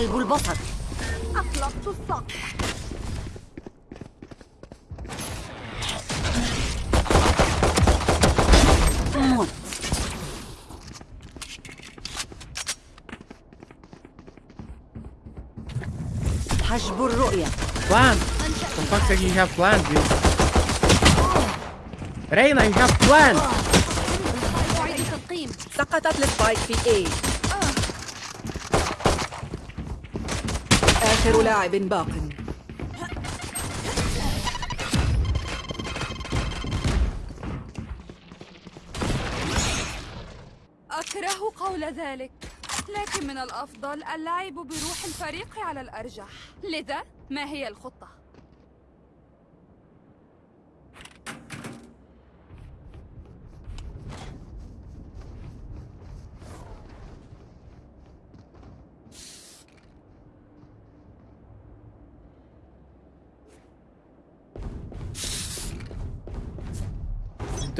سلب البصر أطلقت الصقر موت حجب الرؤية Plan. For fuck's sake, you have plan, dude. Reina, you have plan. أعيد التلقيم سقطت السبايك في اي آخر لاعب باق أكره قول ذلك لكن من الأفضل اللعب بروح الفريق على الأرجح لذا ما هي الخطة؟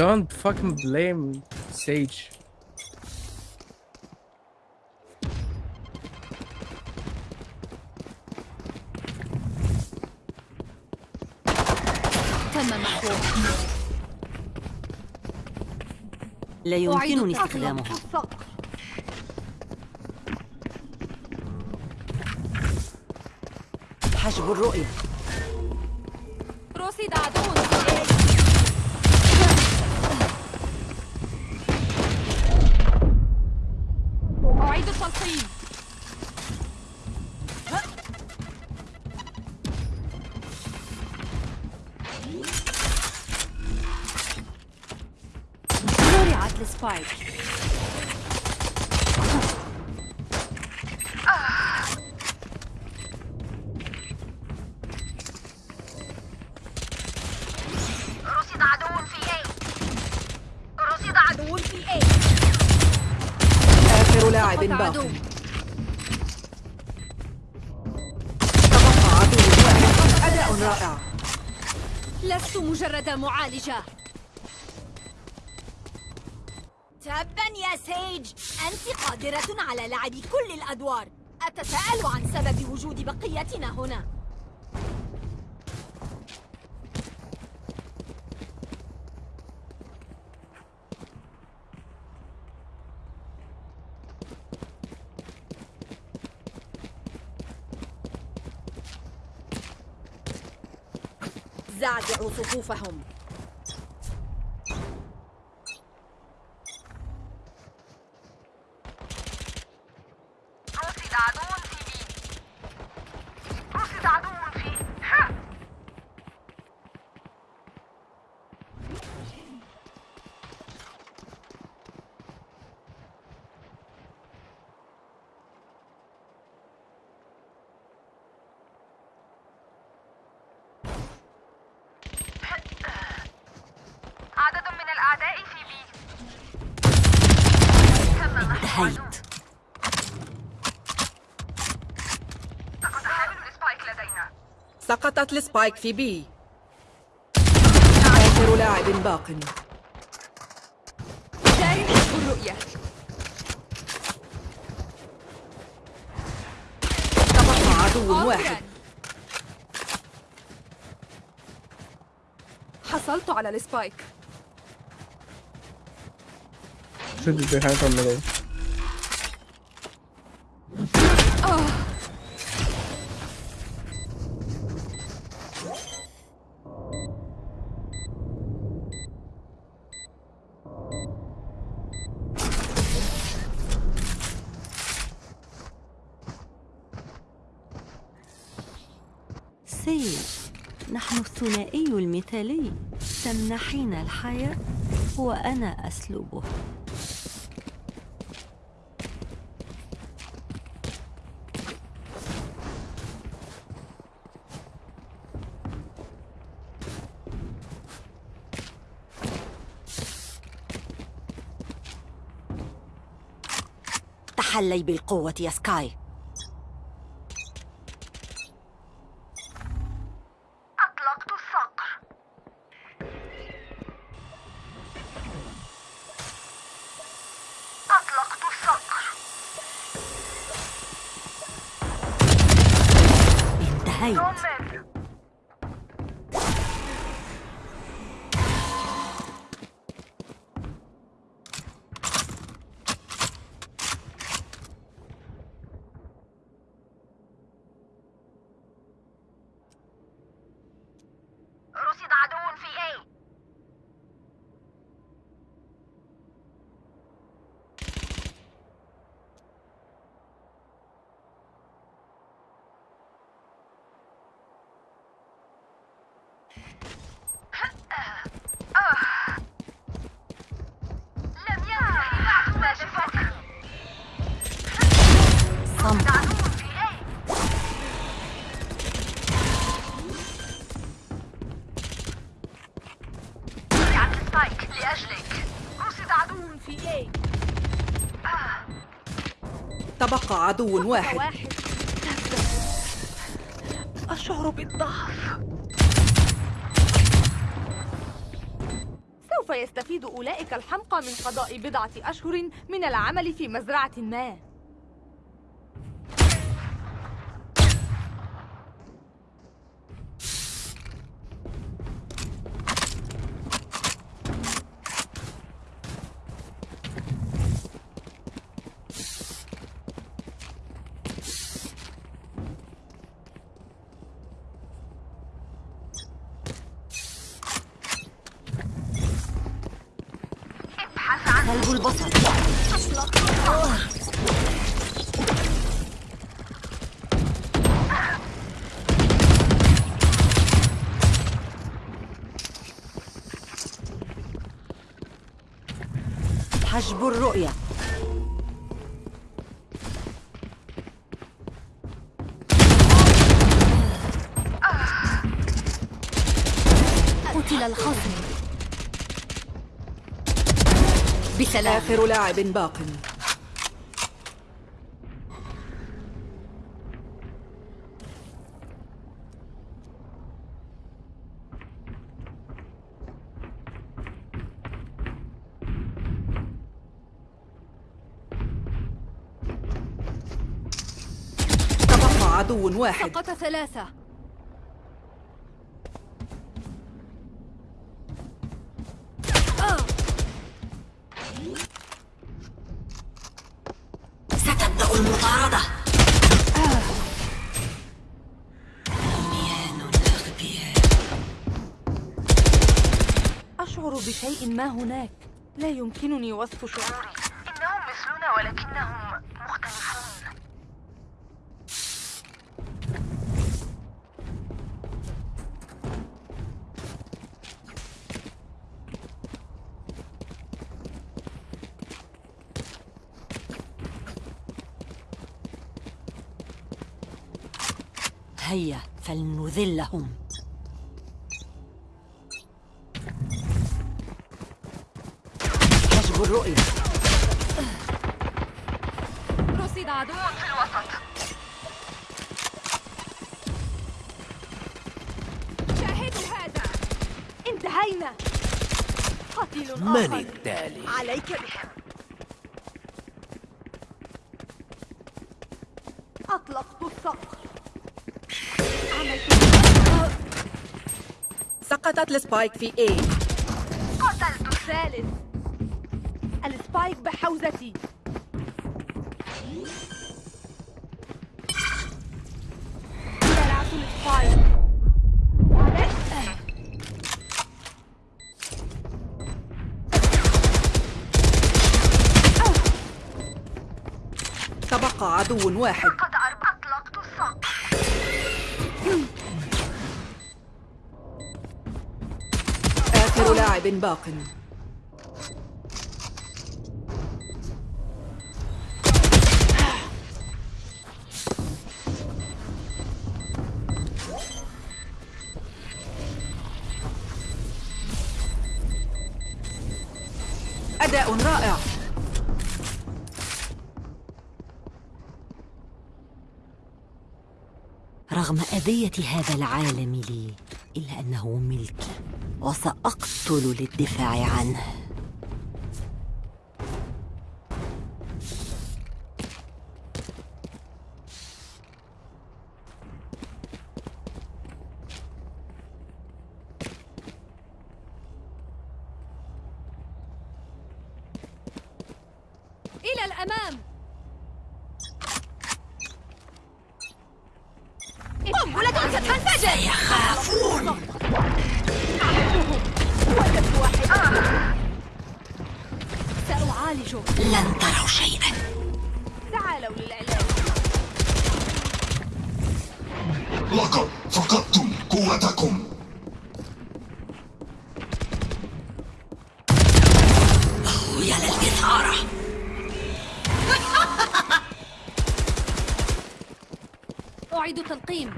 Don't fucking blame Sage. لا يمكنني الصقر حجب الرؤية. رصد عدو. في إيه؟ أعيد التلقيم زرعت السبايك رصد عدو في أي رصد عدو في أي آخر لاعب سقط باق عدو تبقى عدو واحد أداء رائع لست مجرد معالجة تبا يا سيج. أنت قادرة على لعب كل الأدوار. أتساءل عن سبب وجود بقيتنا هنا. زعزعوا صفوفهم رصد عدو في بي رصد عدو في ها عدد من الأعداء في B انتهيت لقد حامل ال spike لدينا سقطت ال spike في B. آخر لاعب باق. جاري حسب الرؤية تبقى عدو واحد. حصلت على السبايك. Should be behind from سيج نحن الثنائي المثالي. تمنحين الحياة. وأنا أسلبه تحلي بالقوة يا سكاي. تبقى عدو واحد. واحد. أشعر بالضعف. سوف يستفيد أولئك الحمقى من قضاء بضعة أشهر من العمل في مزرعة ما. سلب البصر حجب الرؤية قتل الخصم بسلام آخر لاعب باق. تبقى عدو واحد. سقط ثلاثة. ما هناك؟ لا يمكنني وصف شعوري. إنهم مثلنا ولكنهم مختلفون. هيا فلنذلهم. الرؤية. رصد عدو. في الوسط. شاهدوا هذا. انتهينا. قتيل من التالي؟ عليك بهم. أطلقت الصقر. سقطت ال spike في A. قتلت الثالث ال spike تبقى عدو واحد. قد أطلقت الصقر آخر لاعب باق. رغم أذية هذا العالم لي إلا أنه ملكي وسأقتل للدفاع عنه الأمام قنبلة ستنفجر يخافون وجدت واحد سأعالجه لن تروا شيئا. تعالوا للعلاج لقد فقدتم قوتكم. يا للإثارة. أعيد تلقيم.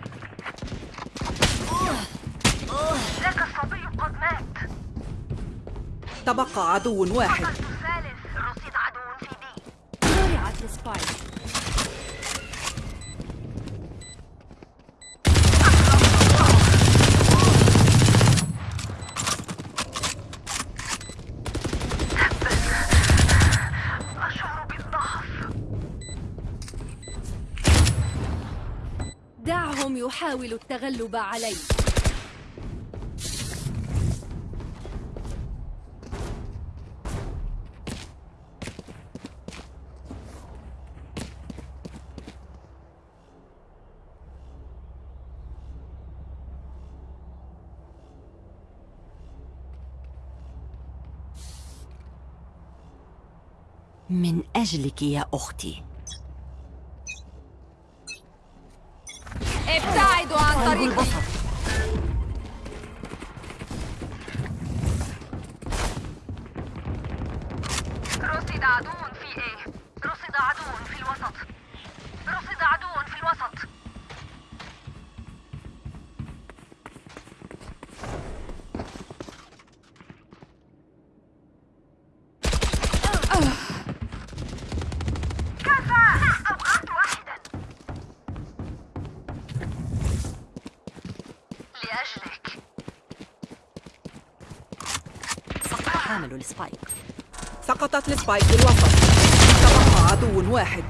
ذاك الصبي قد مات. تبقى عدو واحد. يحاولوا التغلب علي من أجلك يا أختي. عن طريقي رصد عدو في إيه رصد عدو. في الوسط تبقى عدو واحد.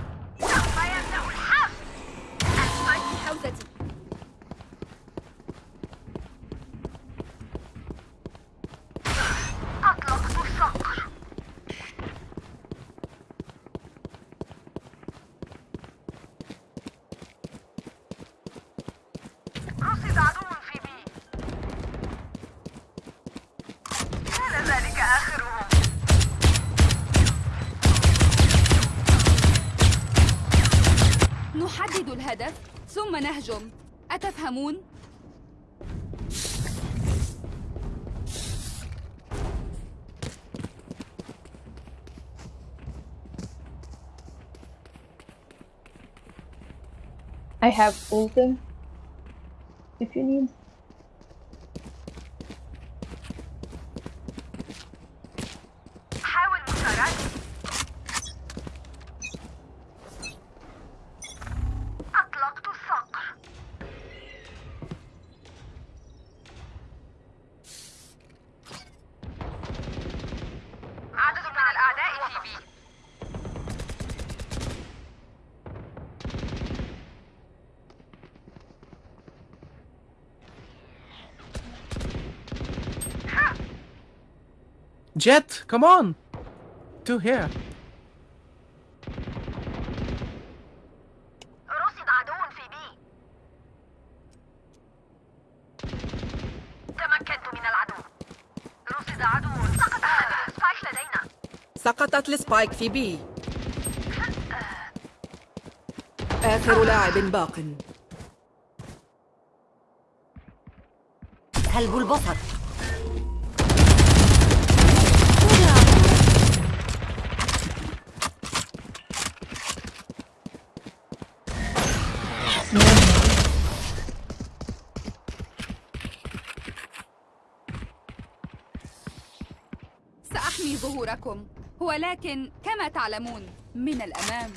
نحدد الهدف ثم نهجم أتفهمون؟ I have ultim if you need. حاول مساعدتي أطلقت الصقر عدد من الأعداء في بي Jet, come on! Two here. رصد عدو في B. تمكنت من العدو. رصد عدو. سقط حامل ال spike لدينا. سقطت ال spike في B. آخر لاعب باق. سلب البصر سأحمي ظهوركم. ولكن كما تعلمون من الأمام.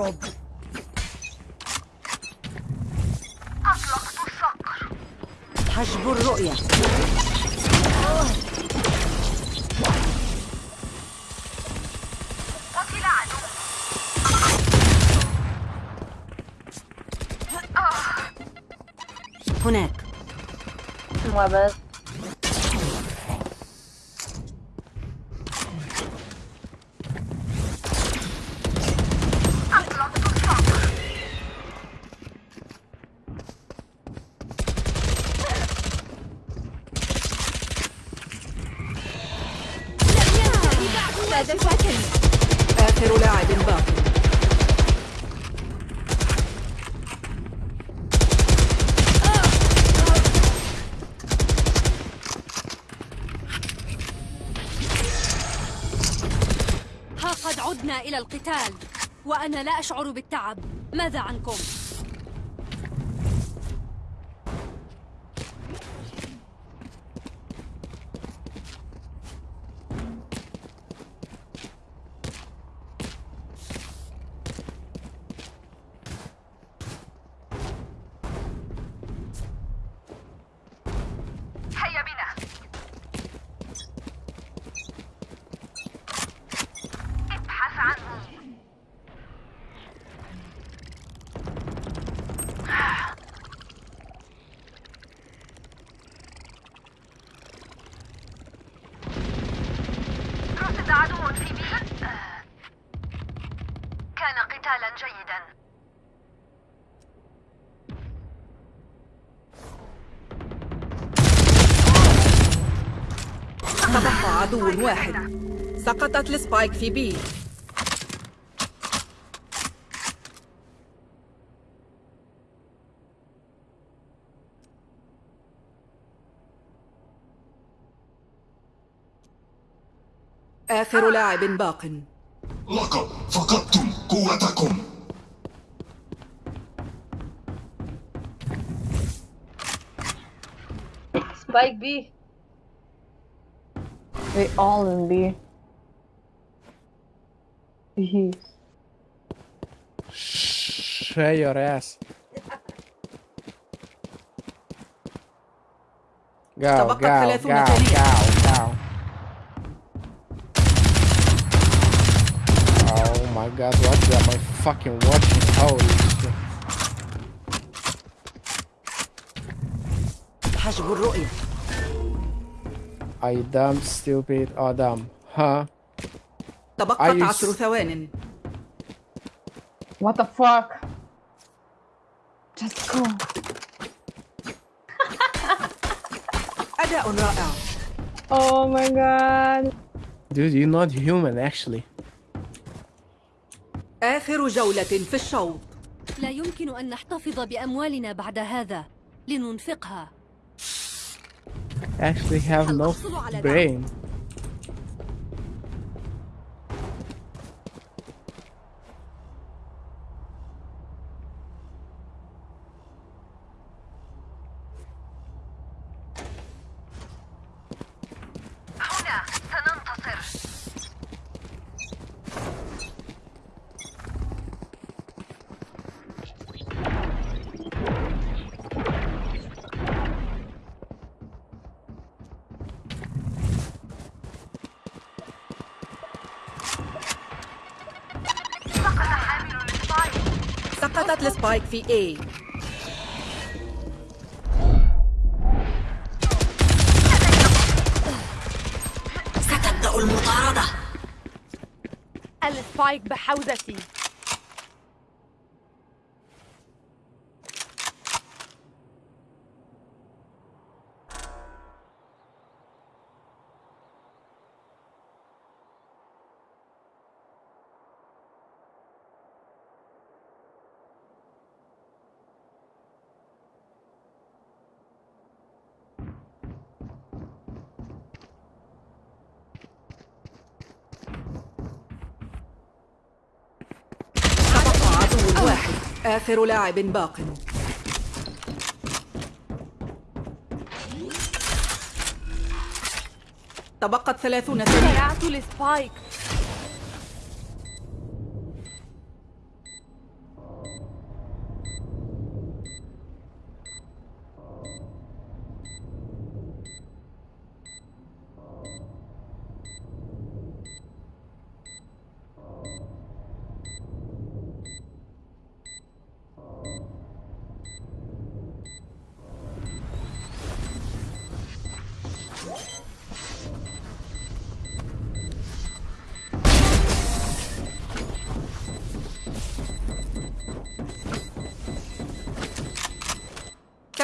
الهرب حجب الرؤية. قتل عدو. آه. هناك. ما بس القتال وأنا لا أشعر بالتعب ماذا عنكم؟ هيا بنا ابحث عنه رصد عدو في بي كان قتالا جيدا. تبقى عدو واحد. سقطت السبايك في بي. آخر لاعب باق. لقد فقدتم قوتكم Spike B. They all in B. Jeez. Share your ass. Go, تبقت go, go, ثلاثون go, ثانية. go. Oh my god, what am I fucking watching? Holy shit. حجب الرؤية I dumb stupid Adam. Huh? تبقت أي عشر س- ثوان What the fuck? Just go. أداء رائع Oh my god. Dude, you're not human actually. آخر جولة في الشوط. لا يمكن أن نحتفظ بأموالنا بعد هذا. لننفقها. Actually have no brain. السبايك في A ستبدأ المطاردة. السبايك بحوزتي تبقى عدو واحد آخر لاعب باق. تبقت ثلاثون ثانية. زرعت السبايك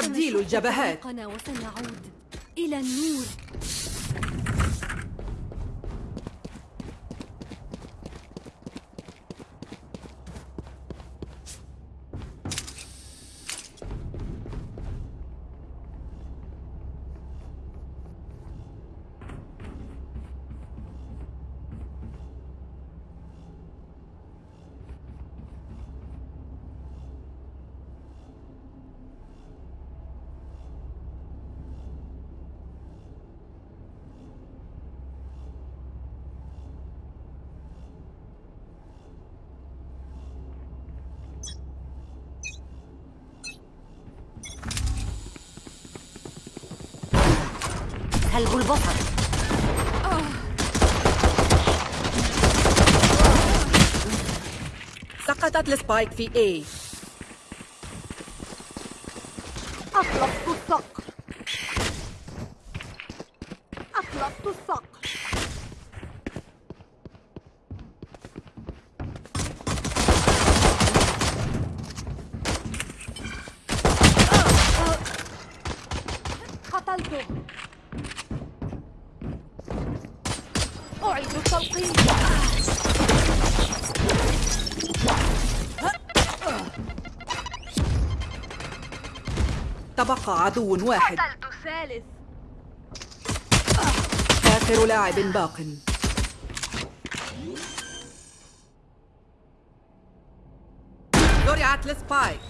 تكميل الجبهات. وسنعود إلى النور سلب البصر سقطت السبايك في A. أطلقت الصقر أطلقت الصقر قتلته. أعيد التلقيم. تبقى عدو واحد. الثالث آخر لاعب باق. زرعت السبايك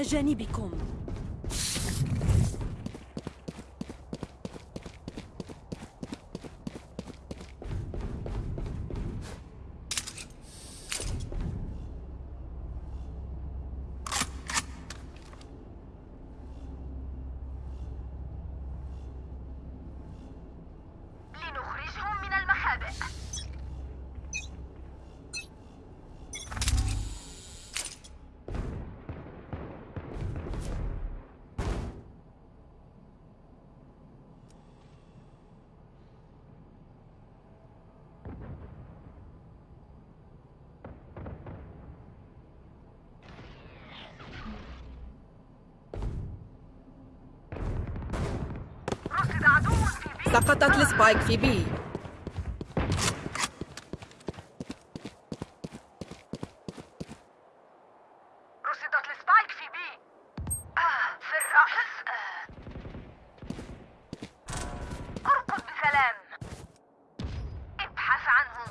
إلى جانبكم. سقطت ال spike في B رصدت ال spike في B آه في الرأس آه. ارقد بسلام ابحث عنهم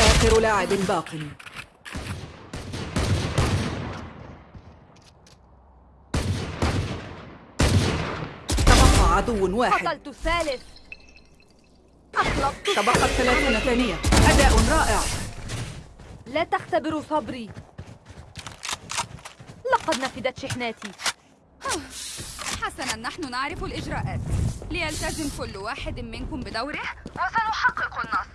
آخر لاعب باق. تبقى عدو واحد. قتلت الثالث أطلقت تبقت ثلاثون ثانية. أداء رائع. لا تختبروا صبري. لقد نفدت شحناتي. حسنا نحن نعرف الإجراءات. ليلتزم كل واحد منكم بدوره. وسنحقق النصر.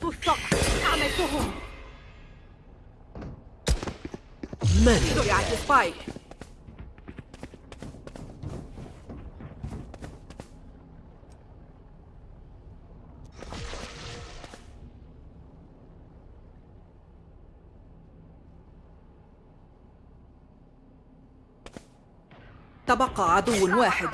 سوقت السقف أعملتهم زرعت السبايك. تبقى عدو واحد.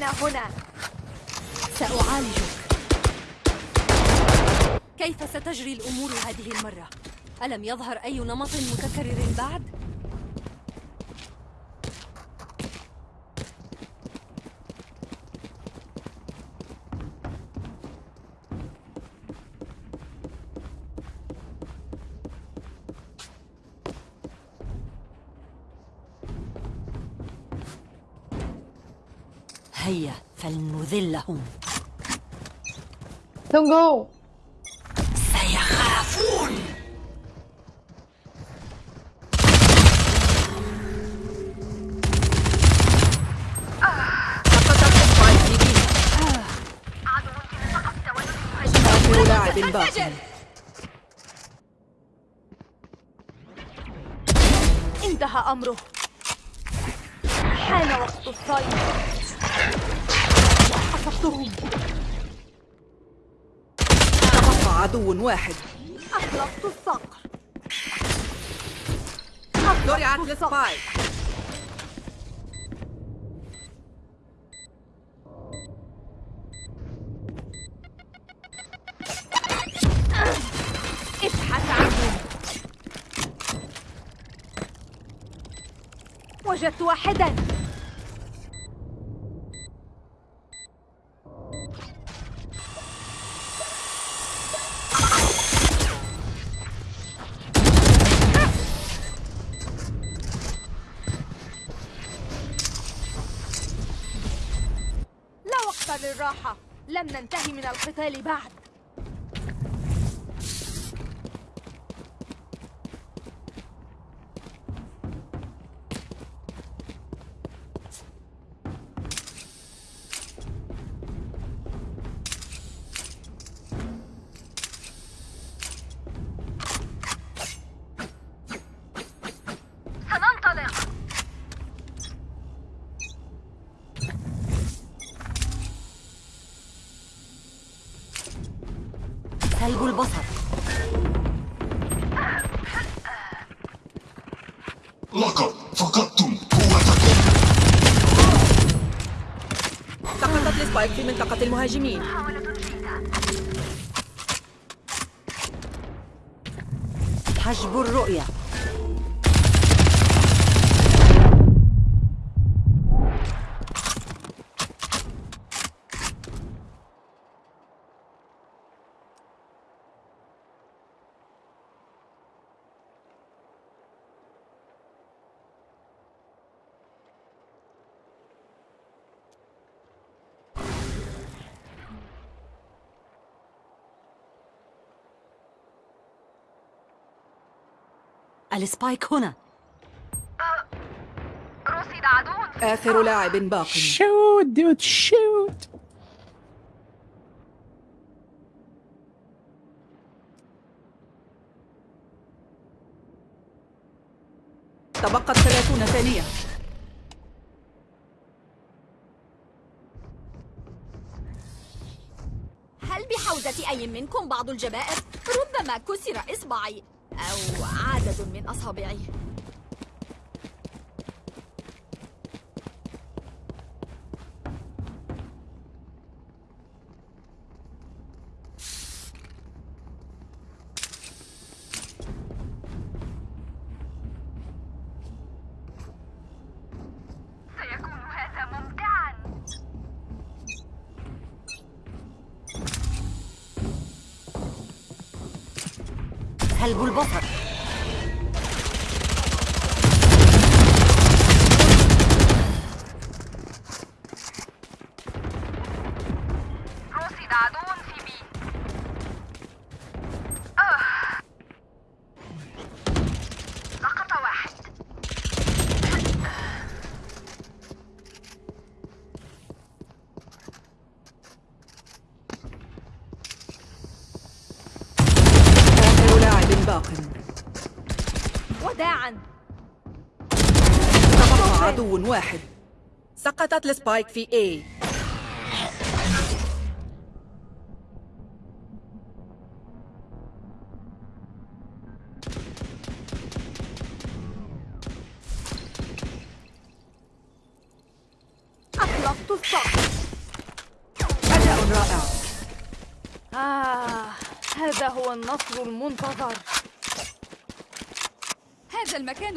وأنا هنا سأعالجك كيف ستجري الأمور هذه المرة؟ ألم يظهر أي نمط متكرر بعد؟ هيا فلنذلهم Don't go. سيخافون لاعب انتهى أمره حان وقت الصيد أصبتهم عدو واحد. أطلقت الصقر. زرعت السبايك ابحث عنهم. وجدت واحدا. من القتال بعد. السبايك في منطقة المهاجمين. حجب الرؤية. السبايك هنا. رصد عدو آخر لاعب باق. Shoot, dude, shoot. تبقت ثلاثون ثانية. هل بحوزة أي منكم بعض الجبائر؟ ربما كسر إصبعي. أو عدد من أصابعي. سلب البصر رصد عدو في بي آه. سقط واحد آخر لاعب باق وداعا تبقى عدو واحد. سقطت السبايك في A.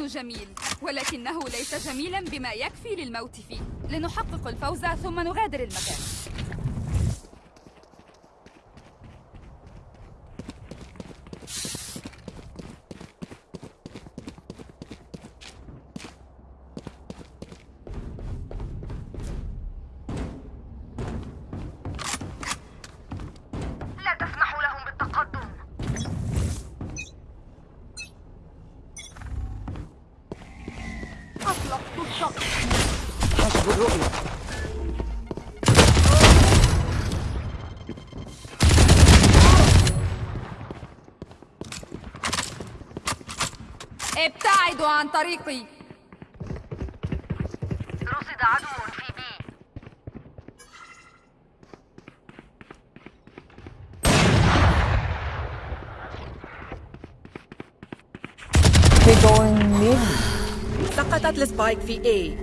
جميل ولكنه ليس جميلا بما يكفي للموت فيه. لنحقق الفوز ثم نغادر المكان. ابتعدوا عن طريقي. رصد عدو في بي They going mid. سقطت السبايك في A.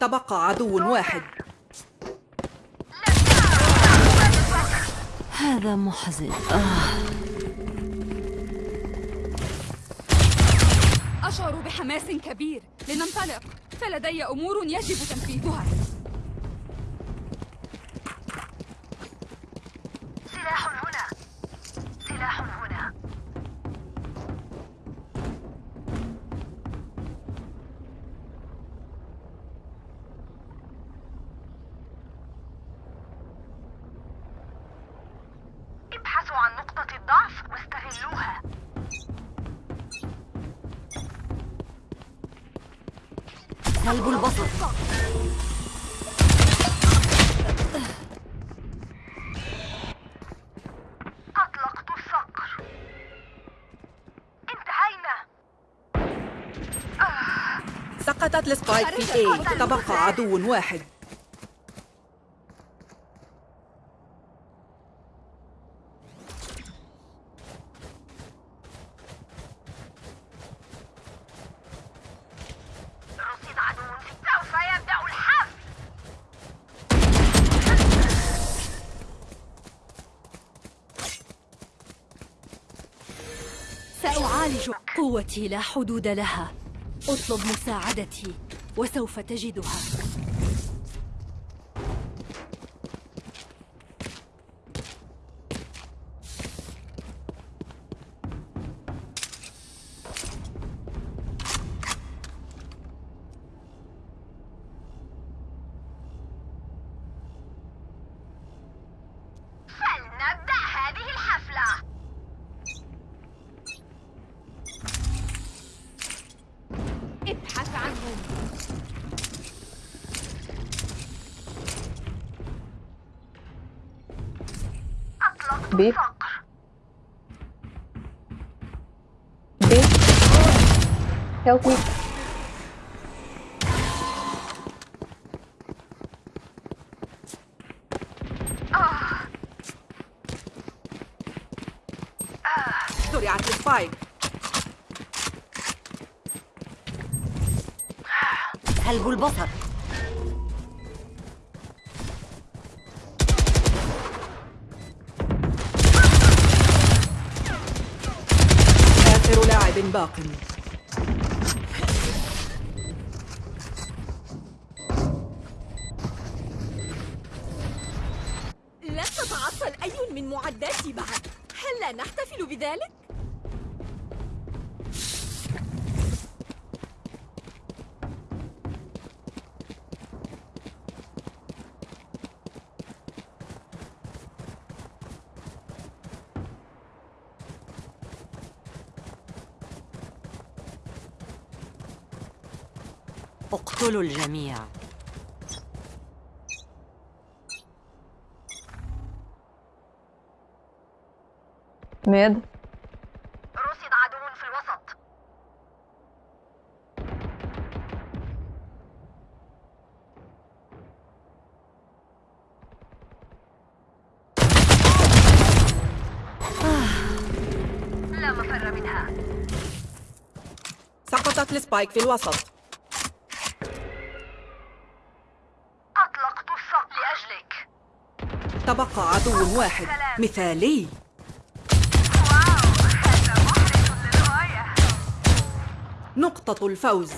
تبقى عدو واحد. هذا محزن. آه. أشعر بحماس كبير. لننطلق. فلدي أمور يجب تنفيذها. سلب البصر. أطلقت الصقر. انتهينا. سقطت السبايك في A تبقى عدو واحد رصيد عدو في سوف يبدأ الحفل سأعالج قوتي لا حدود لها. اطلب مساعدتي وسوف تجدها. ابحث عنهم أطلقت بيت. الصقر B. Help me. البصر. آخر لاعب باق. لن تتعطل أي من معداتي بعد هل لا نحتفل بذلك؟ اقتلوا الجميع. Mid. رصد عدو في الوسط. لا مفر منها. سقطت السبايك في الوسط أطلقت الصقر لأجلك تبقى عدو واحد. مثالي. نقطة الفوز.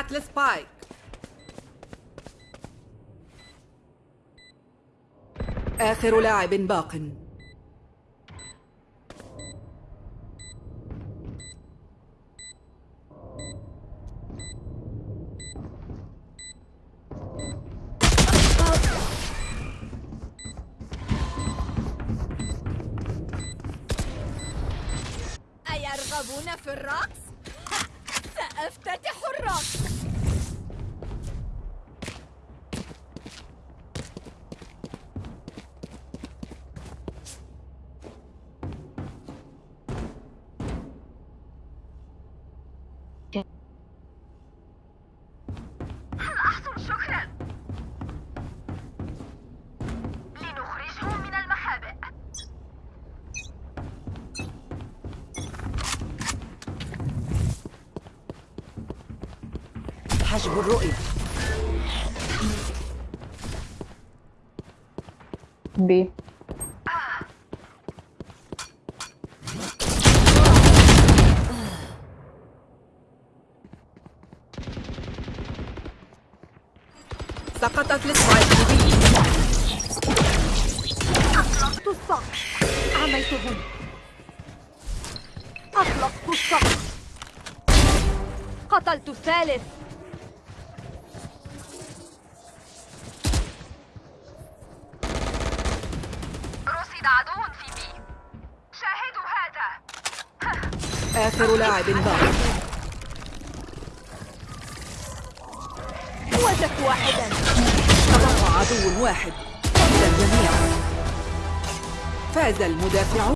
زرعت السبايك آخر لاعب باق. حجب الرؤية. B. سقطت السبايك بي أطلقت الصقر عميتهم أطلقت الصقر قتلت الثالث. لاعب باق وجدت واحدا. تبقى عدو واحد. قتل الجميع. فاز المدافعون.